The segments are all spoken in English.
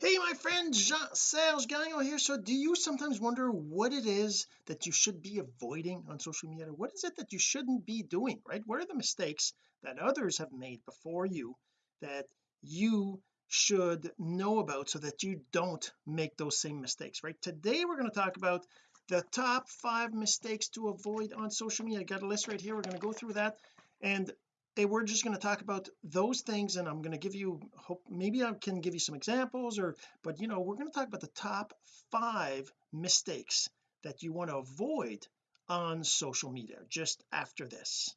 hey my friend Jean-Serge Gagnon here. So do you sometimes wonder what it is that you should be avoiding on social media? What is it that you shouldn't be doing right? What are the mistakes that others have made before you that you should know about so that you don't make those same mistakes right? Today we're going to talk about the top five mistakes to avoid on social media. I got a list right here. We're going to go through that. And hey, we're just going to talk about those things and I'm going to give you hope maybe I can give you some examples or but you know we're going to talk about the top five mistakes that you want to avoid on social media just after this.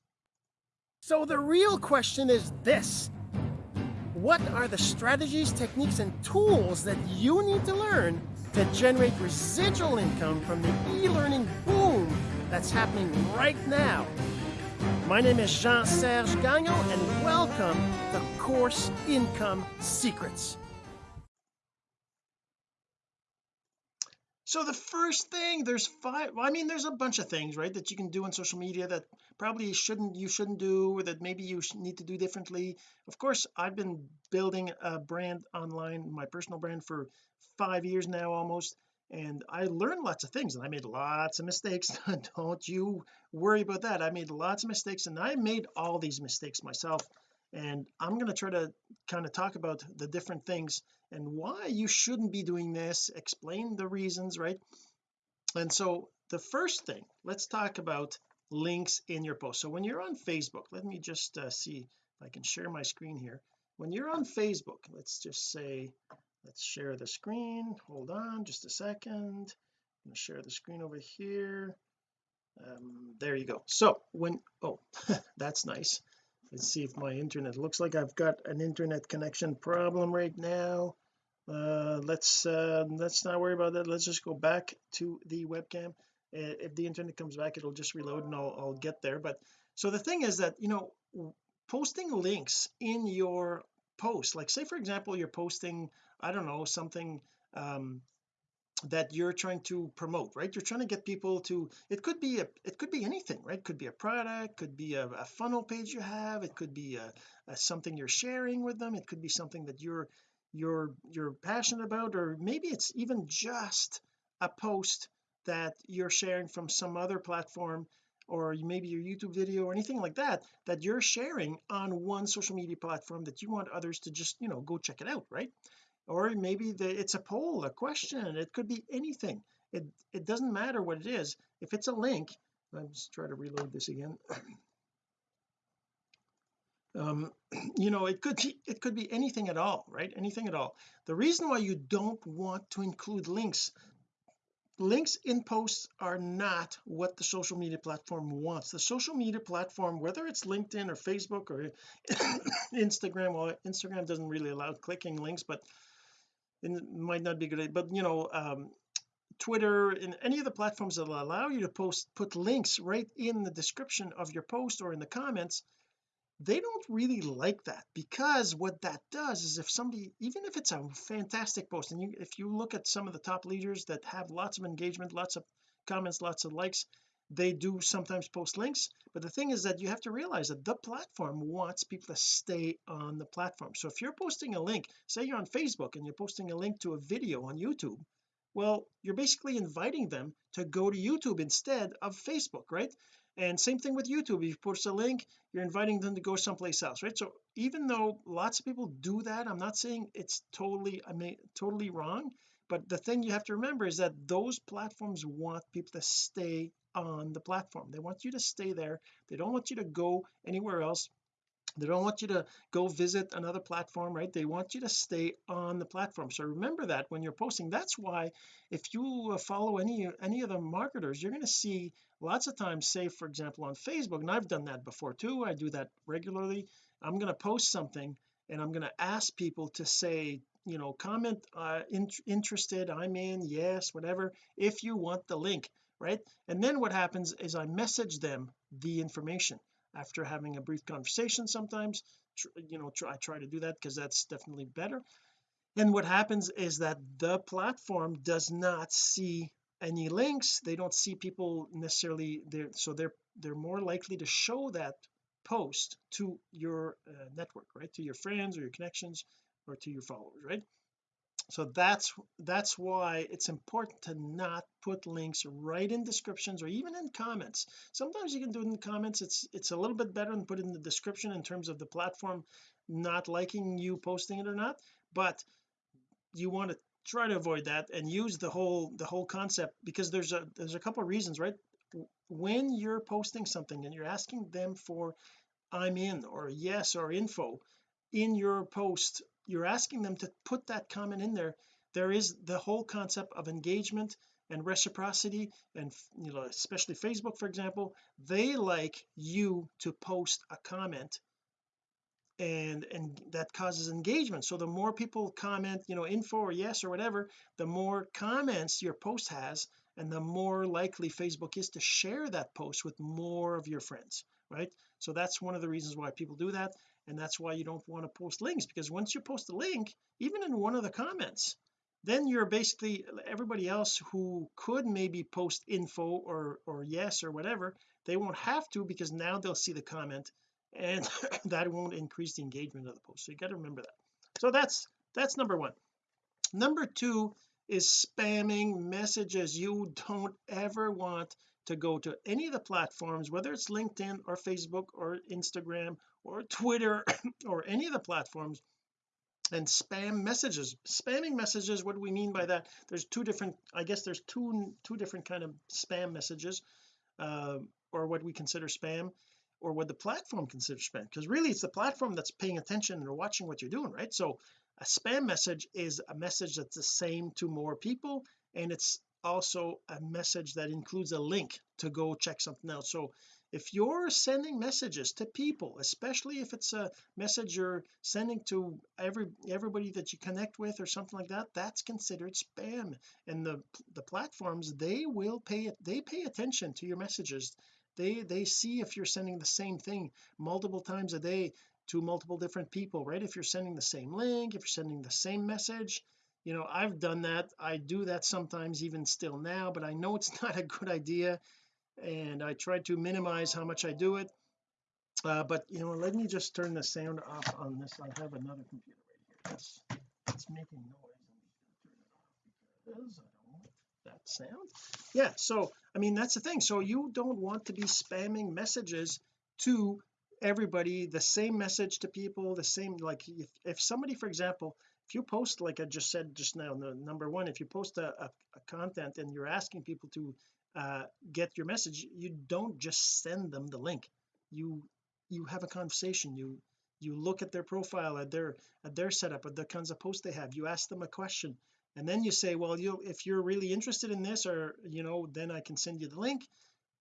So the real question is this. What are the strategies techniques and tools that you need to learn to generate residual income from the e-learning boom that's happening right now my name is Jean-Serge Gagnon, and welcome to Course Income Secrets. So the first thing there's five I mean there's a bunch of things right that you can do on social media that probably shouldn't you shouldn't do or that maybe you need to do differently of course I've been building a brand online my personal brand for five years now almost and I learned lots of things and I made lots of mistakes. Don't you worry about that. I made lots of mistakes and I made all these mistakes myself and I'm going to try to kind of talk about the different things and why you shouldn't be doing this explain the reasons right? And so the first thing let's talk about links in your post. So when you're on Facebook let me just uh, see if I can share my screen here. When you're on Facebook let's just say let's share the screen. Hold on just a second. I'm going to share the screen over here. Um, there you go. So when oh that's nice. Let's see if my internet looks like I've got an internet connection problem right now. Uh let's uh let's not worry about that. Let's just go back to the webcam. If the internet comes back it'll just reload and I'll, I'll get there. But so the thing is that you know posting links in your post like say for example you're posting I don't know something um that you're trying to promote right? You're trying to get people to it could be a it could be anything right? Could be a product could be a, a funnel page you have it could be a, a, something you're sharing with them it could be something that you're you're you're passionate about or maybe it's even just a post that you're sharing from some other platform or maybe your YouTube video or anything like that that you're sharing on one social media platform that you want others to just you know go check it out right? Or maybe the, it's a poll a question it could be anything. It it doesn't matter what it is. If it's a link let's try to reload this again. Um you know it could be it could be anything at all right? Anything at all. The reason why you don't want to include links links in posts are not what the social media platform wants. The social media platform whether it's LinkedIn or Facebook or Instagram well Instagram doesn't really allow clicking links but it might not be good but you know um, Twitter and any of the platforms that will allow you to post put links right in the description of your post or in the comments they don't really like that because what that does is if somebody even if it's a fantastic post and you if you look at some of the top leaders that have lots of engagement lots of comments lots of likes they do sometimes post links. But the thing is that you have to realize that the platform wants people to stay on the platform. So if you're posting a link say you're on Facebook and you're posting a link to a video on YouTube well you're basically inviting them to go to YouTube instead of Facebook right and same thing with YouTube. If you post a link you're inviting them to go someplace else right? So even though lots of people do that I'm not saying it's totally I mean totally wrong but the thing you have to remember is that those platforms want people to stay on the platform. They want you to stay there. They don't want you to go anywhere else they don't want you to go visit another platform right? They want you to stay on the platform. So remember that when you're posting that's why if you uh, follow any any of the marketers you're going to see lots of times say for example on Facebook and I've done that before too I do that regularly I'm going to post something and I'm going to ask people to say you know comment uh in, interested I'm in yes whatever if you want the link right? And then what happens is I message them the information after having a brief conversation sometimes you know I try to do that because that's definitely better. And what happens is that the platform does not see any links. They don't see people necessarily there so they're they're more likely to show that post to your uh, network right? To your friends or your connections or to your followers right so that's that's why it's important to not put links right in descriptions or even in comments. Sometimes you can do it in comments. It's it's a little bit better than put it in the description in terms of the platform not liking you posting it or not but you want to try to avoid that and use the whole the whole concept because there's a there's a couple of reasons right? When you're posting something and you're asking them for I'm in or yes or info in your post you're asking them to put that comment in there. There is the whole concept of engagement and reciprocity and you know especially Facebook for example. They like you to post a comment and and that causes engagement. So the more people comment you know info or yes or whatever the more comments your post has and the more likely Facebook is to share that post with more of your friends right? So that's one of the reasons why people do that and that's why you don't want to post links because once you post a link even in one of the comments then you're basically everybody else who could maybe post info or or yes or whatever they won't have to because now they'll see the comment and that won't increase the engagement of the post. So you got to remember that. So that's that's number one. Number two is spamming messages you don't ever want to go to any of the platforms whether it's LinkedIn or Facebook or Instagram or Twitter or any of the platforms and spam messages. Spamming messages what do we mean by that? There's two different I guess there's two two different kind of spam messages uh, or what we consider spam or what the platform considers spam because really it's the platform that's paying attention and watching what you're doing right? So a spam message is a message that's the same to more people and it's also a message that includes a link to go check something out. So if you're sending messages to people especially if it's a message you're sending to every everybody that you connect with or something like that that's considered spam. And the the platforms they will pay it they pay attention to your messages. They they see if you're sending the same thing multiple times a day to multiple different people right? If you're sending the same link if you're sending the same message you know I've done that. I do that sometimes even still now but I know it's not a good idea and I try to minimize how much I do it. Uh, but you know let me just turn the sound off on this. I have another computer right here. That's it's making noise. Because I don't want that sound. Yeah so I mean that's the thing. So you don't want to be spamming messages to everybody the same message to people the same like if, if somebody for example if you post like I just said just now the number one if you post a, a, a content and you're asking people to uh, get your message you don't just send them the link. You you have a conversation. You you look at their profile at their at their setup at the kinds of posts they have. You ask them a question. And then you say well you if you're really interested in this or you know then I can send you the link.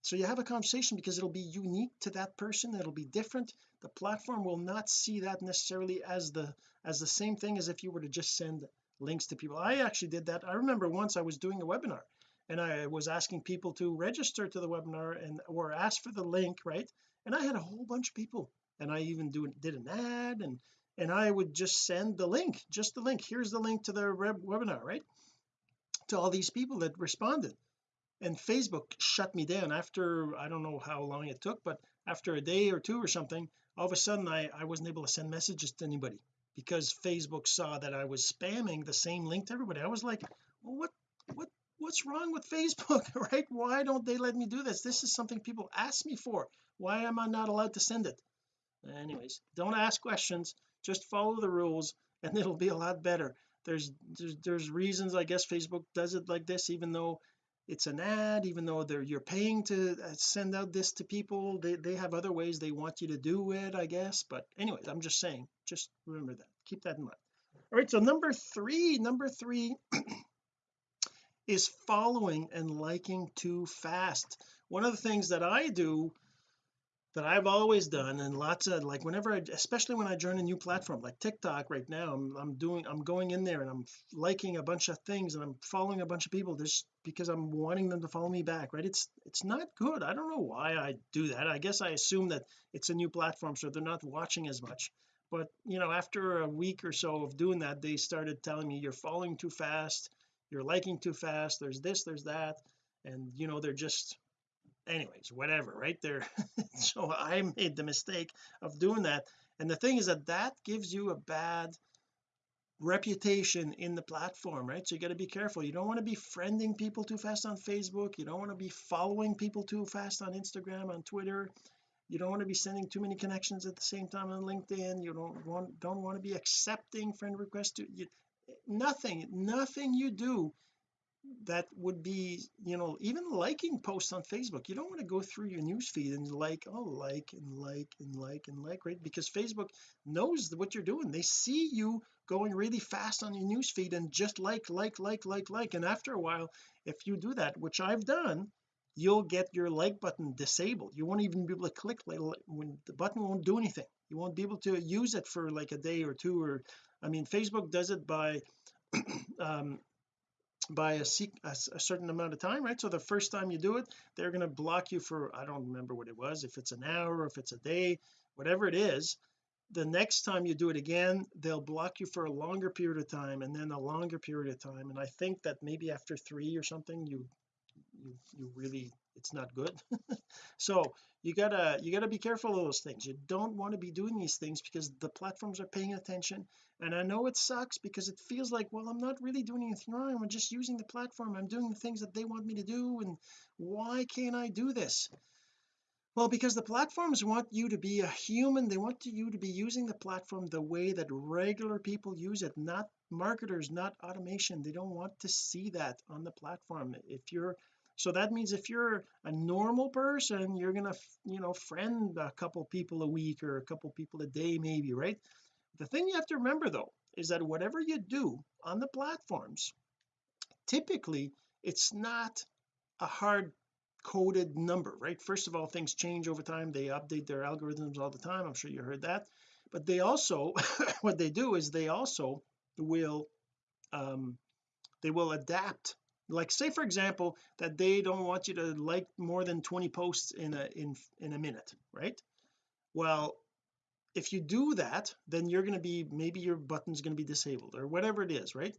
So you have a conversation because it'll be unique to that person. It'll be different. The platform will not see that necessarily as the as the same thing as if you were to just send links to people. I actually did that. I remember once I was doing a webinar and I was asking people to register to the webinar and or ask for the link right? And I had a whole bunch of people and I even do did an ad and and I would just send the link just the link. Here's the link to the webinar right? To all these people that responded. And Facebook shut me down after I don't know how long it took but after a day or two or something all of a sudden I I wasn't able to send messages to anybody because Facebook saw that I was spamming the same link to everybody. I was like well, what what what's wrong with Facebook? Right? Why don't they let me do this? This is something people ask me for. Why am I not allowed to send it? Anyways don't ask questions. Just follow the rules and it'll be a lot better. There's there's, there's reasons I guess Facebook does it like this even though it's an ad even though they're you're paying to uh, send out this to people they they have other ways they want you to do it I guess but anyways I'm just saying just remember that keep that in mind. All right so number three number three is following and liking too fast. One of the things that I do that I've always done and lots of like whenever I especially when I join a new platform like TikTok right now I'm, I'm doing I'm going in there and I'm liking a bunch of things and I'm following a bunch of people just because I'm wanting them to follow me back right? It's it's not good. I don't know why I do that. I guess I assume that it's a new platform so they're not watching as much. But you know after a week or so of doing that they started telling me you're following too fast. You're liking too fast. There's this there's that. And you know they're just anyways whatever right there. So I made the mistake of doing that. And the thing is that that gives you a bad reputation in the platform right? So you got to be careful. You don't want to be friending people too fast on Facebook. You don't want to be following people too fast on Instagram on Twitter. You don't want to be sending too many connections at the same time on LinkedIn. You don't want don't want to be accepting friend requests to you, nothing nothing you do that would be you know even liking posts on Facebook. You don't want to go through your news feed and like oh like and like and like and like right? Because Facebook knows what you're doing. They see you going really fast on your news feed and just like like like like like. And after a while if you do that which I've done you'll get your like button disabled. You won't even be able to click like when the button won't do anything. You won't be able to use it for like a day or two or I mean Facebook does it by um by a, a, a, certain amount of time right? So the first time you do it they're going to block you for I don't remember what it was if it's an hour if it's a day whatever it is the next time you do it again they'll block you for a longer period of time and then a longer period of time and I think that maybe after three or something you you you really it's not good. So you gotta you gotta be careful of those things. You don't want to be doing these things because the platforms are paying attention. And I know it sucks because it feels like well I'm not really doing anything wrong. I'm just using the platform. I'm doing the things that they want me to do. And why can't I do this? Well because the platforms want you to be a human. They want you to be using the platform the way that regular people use it not marketers not automation. They don't want to see that on the platform. If you're so that means if you're a normal person you're gonna you know friend a couple people a week or a couple people a day maybe right? The thing you have to remember though is that whatever you do on the platforms typically it's not a hard coded number right? First of all things change over time. They update their algorithms all the time. I'm sure you heard that. But they also what they do is they also will um they will adapt like say for example that they don't want you to like more than 20 posts in a in in a minute right? Well if you do that then you're going to be maybe your button's going to be disabled or whatever it is right?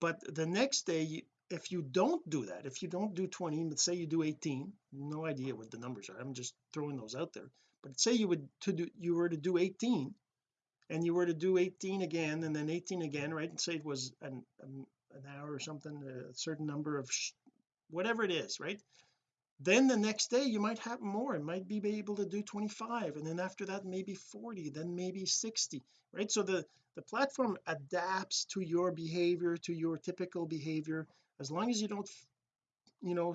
But the next day if you don't do that if you don't do 20 let's say you do 18 no idea what the numbers are I'm just throwing those out there. But say you would to do you were to do 18 and you were to do 18 again and then 18 again right? And say it was an, an an hour or something a certain number of whatever it is right? Then the next day you might have more it might be able to do 25 and then after that maybe 40 then maybe 60 right? So the the platform adapts to your behavior to your typical behavior. As long as you don't you know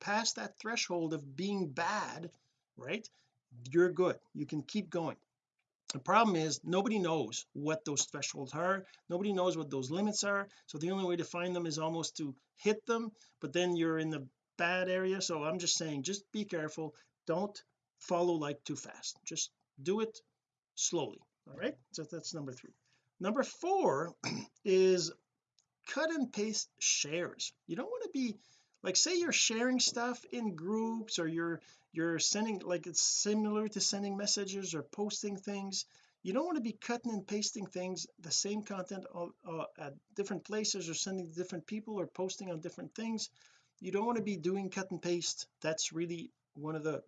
pass that threshold of being bad right you're good. You can keep going the problem is nobody knows what those thresholds are. Nobody knows what those limits are. So the only way to find them is almost to hit them but then you're in the bad area. So I'm just saying just be careful. Don't follow like too fast. Just do it slowly. All right? So that's number three. Number four is cut and paste shares. You don't want to be like say you're sharing stuff in groups or you're you're sending like it's similar to sending messages or posting things. You don't want to be cutting and pasting things the same content uh, at different places or sending to different people or posting on different things. You don't want to be doing cut and paste. That's really one of the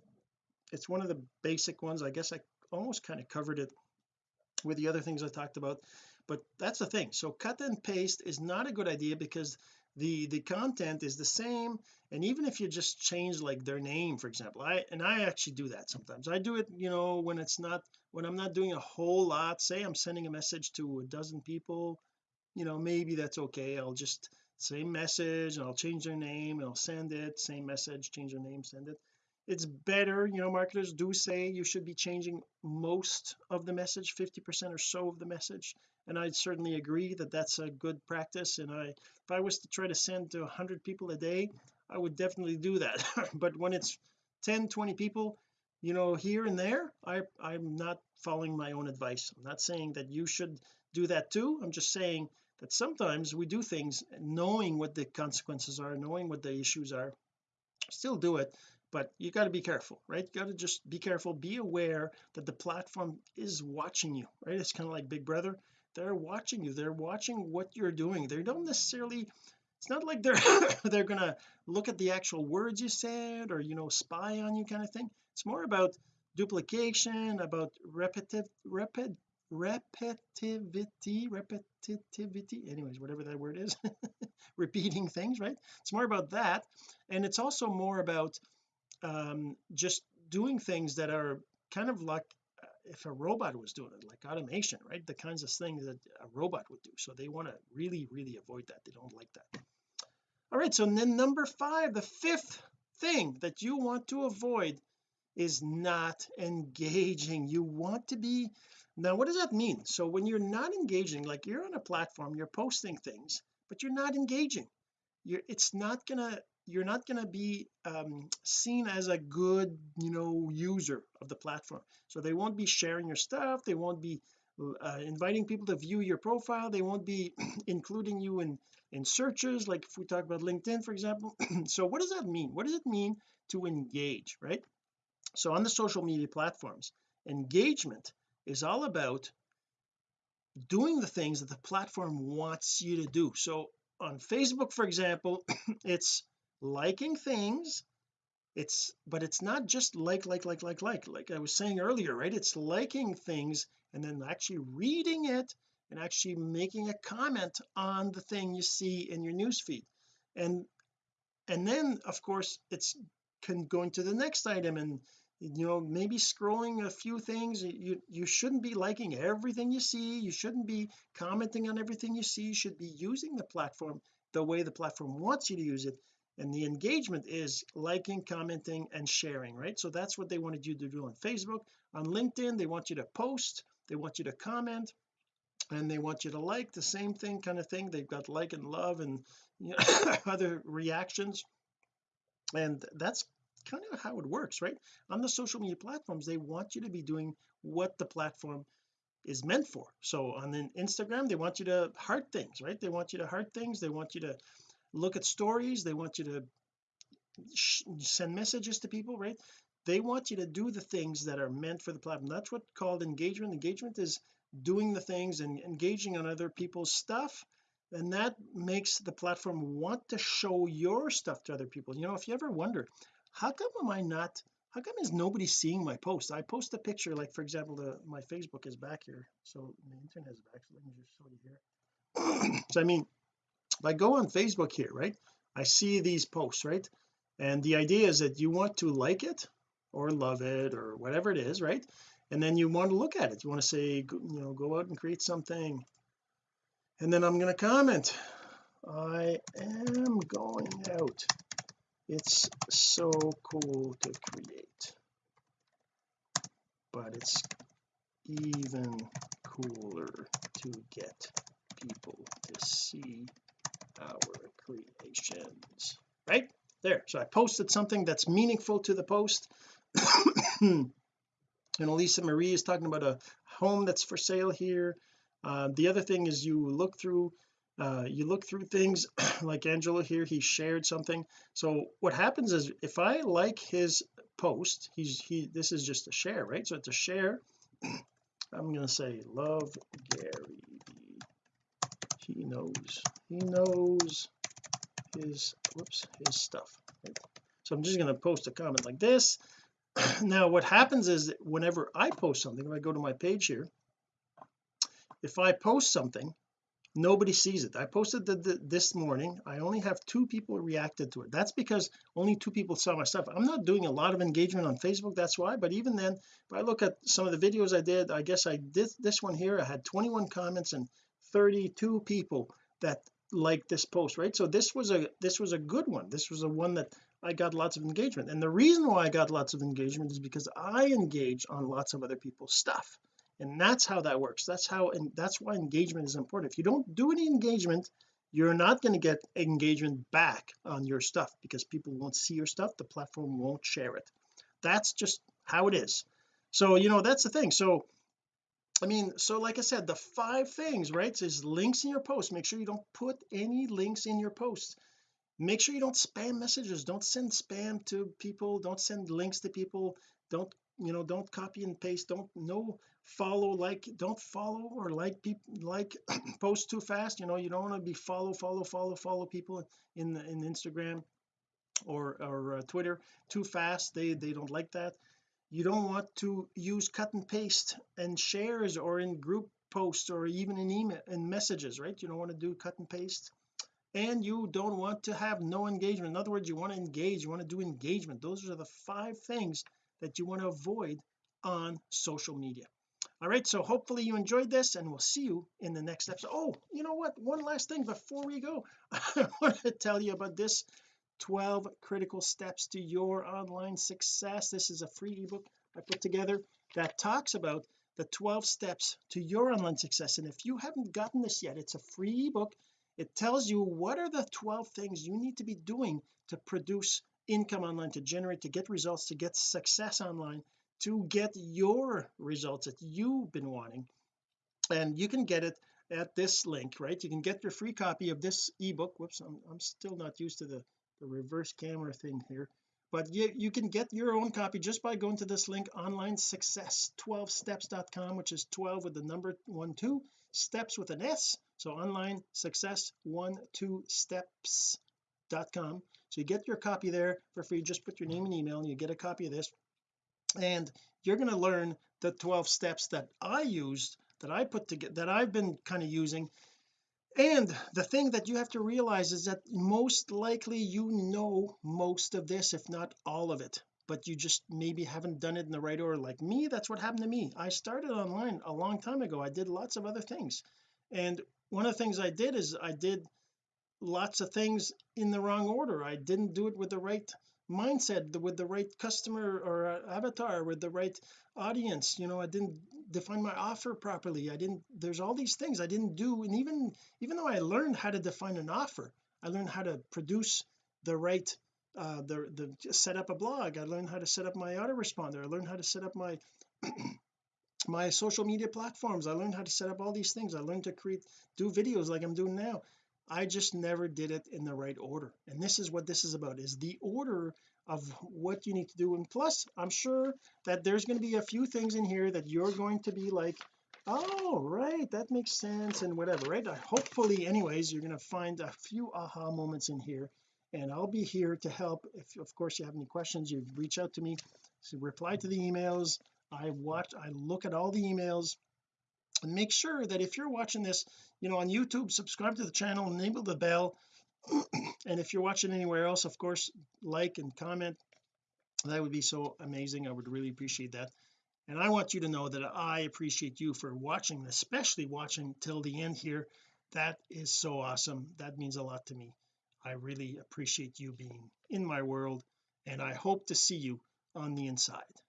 it's one of the basic ones. I guess I almost kind of covered it with the other things I talked about but that's the thing. So cut and paste is not a good idea because the the content is the same and even if you just change like their name for example I and I actually do that sometimes. I do it you know when it's not when I'm not doing a whole lot say I'm sending a message to a dozen people you know maybe that's okay. I'll just same message and I'll change their name and I'll send it same message change their name send it. It's better you know marketers do say you should be changing most of the message 50 percent or so of the message and I certainly agree that that's a good practice and I if I was to try to send to 100 people a day I would definitely do that. But when it's 10 20 people you know here and there I I'm not following my own advice. I'm not saying that you should do that too. I'm just saying that sometimes we do things knowing what the consequences are knowing what the issues are still do it but you got to be careful right? You got to just be careful. Be aware that the platform is watching you right? It's kind of like big brother they're watching you. They're watching what you're doing. They don't necessarily it's not like they're they're gonna look at the actual words you said or you know spy on you kind of thing. It's more about duplication about repetitive repet repetitivity repetitivity anyways whatever that word is repeating things right? It's more about that. And it's also more about um just doing things that are kind of like if a robot was doing it like automation right? The kinds of things that a robot would do. So they want to really really avoid that. They don't like that. All right so then number five the fifth thing that you want to avoid is not engaging. You want to be now what does that mean? So when you're not engaging like you're on a platform you're posting things but you're not engaging. You're it's not gonna you're not going to be um, seen as a good you know user of the platform. So they won't be sharing your stuff they won't be uh, inviting people to view your profile they won't be including you in in searches like if we talk about LinkedIn for example. So what does that mean? What does it mean to engage right? So on the social media platforms engagement is all about doing the things that the platform wants you to do. So on Facebook for example it's liking things it's but it's not just like like like like like like I was saying earlier right? It's liking things and then actually reading it and actually making a comment on the thing you see in your newsfeed and and then of course it's can going to the next item and you know maybe scrolling a few things. You you shouldn't be liking everything you see. You shouldn't be commenting on everything you see. You should be using the platform the way the platform wants you to use it and the engagement is liking commenting and sharing right? So that's what they wanted you to do on Facebook. On LinkedIn they want you to post they want you to comment and they want you to like the same thing kind of thing. They've got like and love and you know, other reactions. And that's kind of how it works right? On the social media platforms they want you to be doing what the platform is meant for. So on Instagram they want you to heart things right? They want you to heart things. They want you to look at stories they want you to send messages to people right? They want you to do the things that are meant for the platform. That's what called engagement. Engagement is doing the things and engaging on other people's stuff and that makes the platform want to show your stuff to other people. You know if you ever wonder how come am I not how come is nobody seeing my post? I post a picture like for example the my Facebook is back here. So the internet is back so let me just show you here. So I mean if I go on Facebook here right I see these posts right? And the idea is that you want to like it or love it or whatever it is right? And then you want to look at it. You want to say you know go out and create something. And then I'm going to comment I am going out. It's so cool to create but it's even cooler to get people to see our creations right? There. So I posted something that's meaningful to the post. And Elisa Marie is talking about a home that's for sale here. Uh, the other thing is you look through uh, you look through things like Angelo here he shared something. So what happens is if I like his post he's he this is just a share right? So it's a share. I'm going to say love Gary he knows. He knows his whoops his stuff. Right? so I'm just going to post a comment like this. Now what happens is whenever I post something if I go to my page here if I post something nobody sees it. I posted the, the, this morning. I only have two people reacted to it. That's because only two people saw my stuff. I'm not doing a lot of engagement on Facebook that's why but even then if I look at some of the videos I did I guess I did this one here. I had 21 comments and 32 people that liked this post right? So this was a this was a good one. This was a one that I got lots of engagement. And the reason why I got lots of engagement is because I engage on lots of other people's stuff. And that's how that works. That's how and that's why engagement is important. If you don't do any engagement you're not going to get engagement back on your stuff because people won't see your stuff. The platform won't share it. That's just how it is. So you know that's the thing. So I mean so like I said the five things right is links in your post make sure you don't put any links in your posts. Make sure you don't spam messages. Don't send spam to people. Don't send links to people. Don't you know don't copy and paste. Don't no follow like don't follow or like people like post too fast. You know you don't want to be follow follow follow follow people in in Instagram or or uh, Twitter too fast. They they don't like that you don't want to use cut and paste and shares or in group posts or even in email and messages right? You don't want to do cut and paste. And you don't want to have no engagement. In other words you want to engage you want to do engagement. Those are the five things that you want to avoid on social media. All right so hopefully you enjoyed this and we'll see you in the next episode. Oh you know what? One last thing before we go. I want to tell you about this 12 critical steps to your online success. This is a free ebook I put together that talks about the 12 steps to your online success. And if you haven't gotten this yet it's a free ebook. It tells you what are the 12 things you need to be doing to produce income online to generate to get results to get success online to get your results that you've been wanting. And you can get it at this link right? You can get your free copy of this ebook. Whoops I'm, I'm still not used to the, the reverse camera thing here but you, you can get your own copy just by going to this link online success 12 steps.com which is 12 with the number one two steps with an s. So online success one two steps.com so you get your copy there for free. Just put your name and email and you get a copy of this. And you're going to learn the 12 steps that I used that I put together that I've been kind of using and the thing that you have to realize is that most likely you know most of this if not all of it but you just maybe haven't done it in the right order. Like me that's what happened to me. I started online a long time ago. I did lots of other things. And one of the things I did is I did lots of things in the wrong order. I didn't do it with the right mindset with the right customer or uh, avatar with the right audience you know I didn't define my offer properly. I didn't there's all these things I didn't do and even even though I learned how to define an offer I learned how to produce the right uh the the set up a blog. I learned how to set up my autoresponder. I learned how to set up my my social media platforms. I learned how to set up all these things. I learned to create do videos like I'm doing now I just never did it in the right order. And this is what this is about is the order of what you need to do. And plus I'm sure that there's going to be a few things in here that you're going to be like oh right that makes sense and whatever right? Uh, hopefully anyways you're going to find a few aha moments in here. And I'll be here to help. If of course you have any questions you reach out to me so reply to the emails. I watch I look at all the emails and make sure that if you're watching this you know on YouTube subscribe to the channel enable the bell. And if you're watching anywhere else of course like and comment. That would be so amazing. I would really appreciate that. And I want you to know that I appreciate you for watching especially watching till the end here. That is so awesome. That means a lot to me. I really appreciate you being in my world and I hope to see you on the inside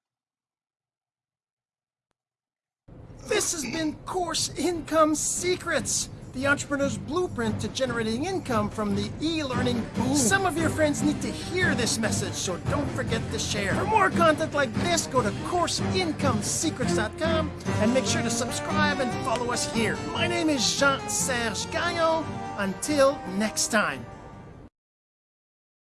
this has been course income secrets the entrepreneur's blueprint to generating income from the e-learning boom. Some of your friends need to hear this message, so don't forget to share. For more content like this, go to CourseIncomeSecrets.com and make sure to subscribe and follow us here. My name is Jean-Serge Gagnon. Until next time.